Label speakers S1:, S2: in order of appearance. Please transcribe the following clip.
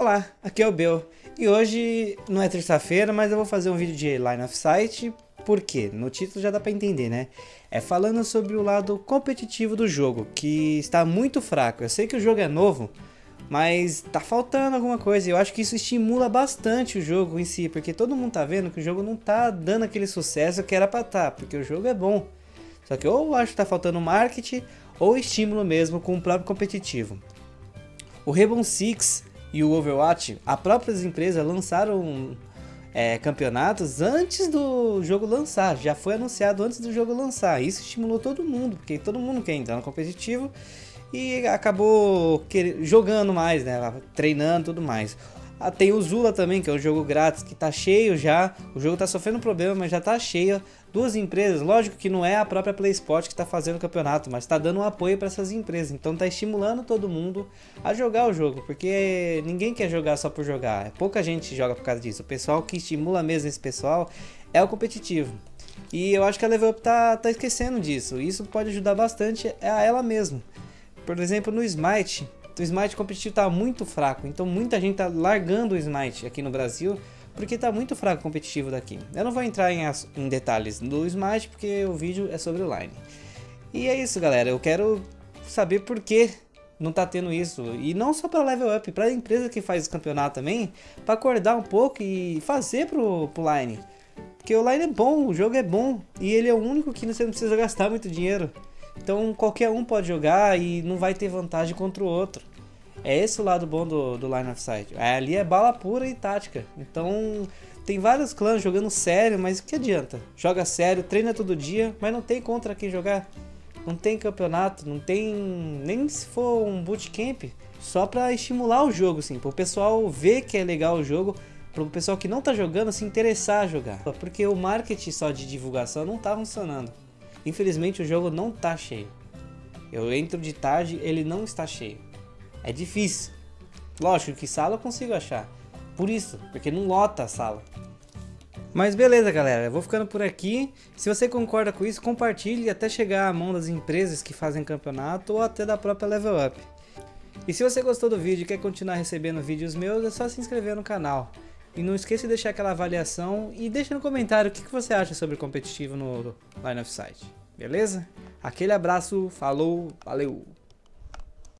S1: Olá, aqui é o Bel e hoje não é terça-feira, mas eu vou fazer um vídeo de Line of Sight, por quê? No título já dá pra entender, né? É falando sobre o lado competitivo do jogo, que está muito fraco. Eu sei que o jogo é novo, mas tá faltando alguma coisa. Eu acho que isso estimula bastante o jogo em si, porque todo mundo tá vendo que o jogo não tá dando aquele sucesso que era pra tá, porque o jogo é bom. Só que ou acho que tá faltando marketing ou estímulo mesmo com o próprio competitivo. O Rainbow Six e o Overwatch, as próprias empresas lançaram é, campeonatos antes do jogo lançar, já foi anunciado antes do jogo lançar. Isso estimulou todo mundo, porque todo mundo quer entrar no competitivo e acabou jogando mais, né? Treinando tudo mais. Ah, tem o Zula também, que é um jogo grátis, que tá cheio já. O jogo tá sofrendo problema, mas já tá cheio. Duas empresas, lógico que não é a própria PlaySport que tá fazendo o campeonato, mas tá dando um apoio para essas empresas. Então tá estimulando todo mundo a jogar o jogo, porque ninguém quer jogar só por jogar. Pouca gente joga por causa disso. O pessoal que estimula mesmo esse pessoal é o competitivo. E eu acho que a Level Up tá, tá esquecendo disso. Isso pode ajudar bastante a ela mesmo. Por exemplo, no Smite, o Smite competitivo tá muito fraco, então muita gente tá largando o Smite aqui no Brasil porque tá muito fraco o competitivo daqui. Eu não vou entrar em, em detalhes do Smite porque o vídeo é sobre o Line. E é isso galera, eu quero saber por que não tá tendo isso. E não só para level up, para a empresa que faz o campeonato também, para acordar um pouco e fazer pro, pro Line. Porque o Line é bom, o jogo é bom e ele é o único que você não precisa gastar muito dinheiro. Então qualquer um pode jogar e não vai ter vantagem contra o outro. É esse o lado bom do, do Line of Sight. É, ali é bala pura e tática. Então tem vários clãs jogando sério, mas o que adianta? Joga sério, treina todo dia, mas não tem contra quem jogar. Não tem campeonato, não tem nem se for um bootcamp, só para estimular o jogo, assim, para o pessoal ver que é legal o jogo, para o pessoal que não tá jogando se interessar a jogar. Porque o marketing só de divulgação não tá funcionando. Infelizmente o jogo não tá cheio. Eu entro de tarde, ele não está cheio. É difícil. Lógico que sala eu consigo achar. Por isso, porque não lota a sala. Mas beleza galera, eu vou ficando por aqui. Se você concorda com isso, compartilhe até chegar à mão das empresas que fazem campeonato ou até da própria Level Up. E se você gostou do vídeo e quer continuar recebendo vídeos meus, é só se inscrever no canal. E não esqueça de deixar aquela avaliação e deixa no comentário o que você acha sobre competitivo no Line of Sight. Beleza? Aquele abraço, falou, valeu!